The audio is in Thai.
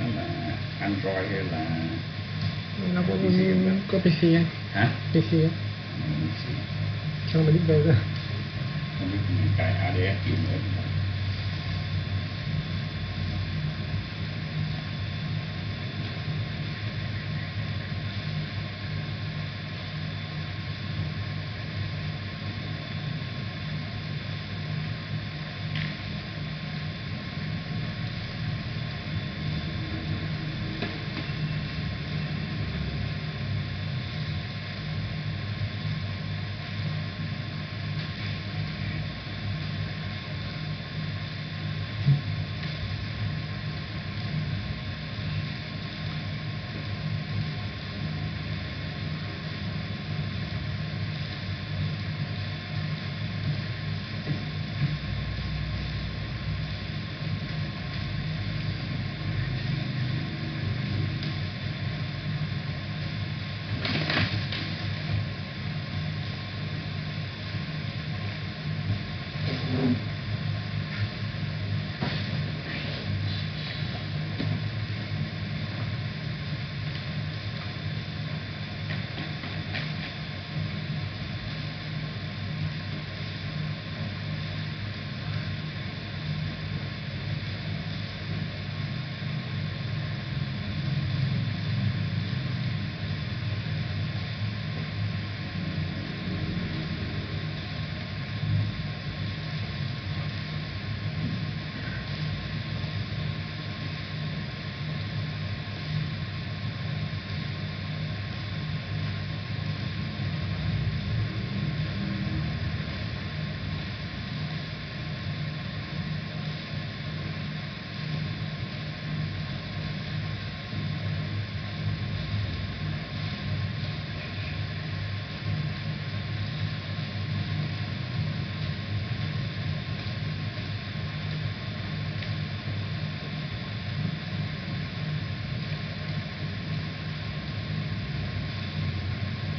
นั่นแหละอันรอยเลยล่ะเราก็มีก็ไปเสียฮะไปเสียช่างมันนิดเดียวก็มันนิดเดียวไก่อาเดียกินเลย